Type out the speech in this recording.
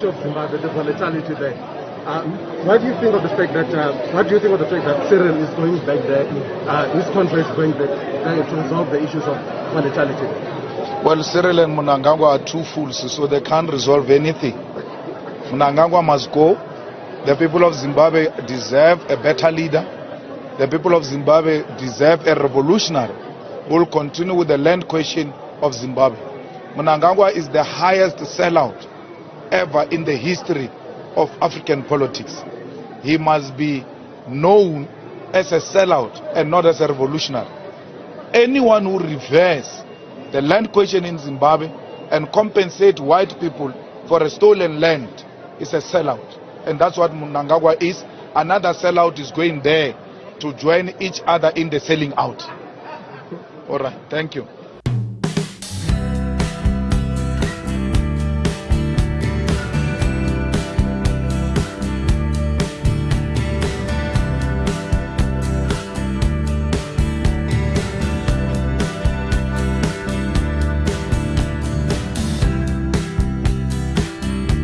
the volatility there. Um, what do you think of the fact that uh, what do you think of the fact that Cyril is going back there, uh, country is going back there to resolve the issues of volatility? Well, Cyril and Mnangagwa are two fools, so they can't resolve anything. Mnangagwa must go. The people of Zimbabwe deserve a better leader. The people of Zimbabwe deserve a revolutionary who will continue with the land question of Zimbabwe. Mnangagwa is the highest sellout ever in the history of African politics. He must be known as a sellout and not as a revolutionary. Anyone who reverse the land question in Zimbabwe and compensate white people for a stolen land is a sellout. And that's what Mnangagwa is. Another sellout is going there to join each other in the selling out. All right, thank you.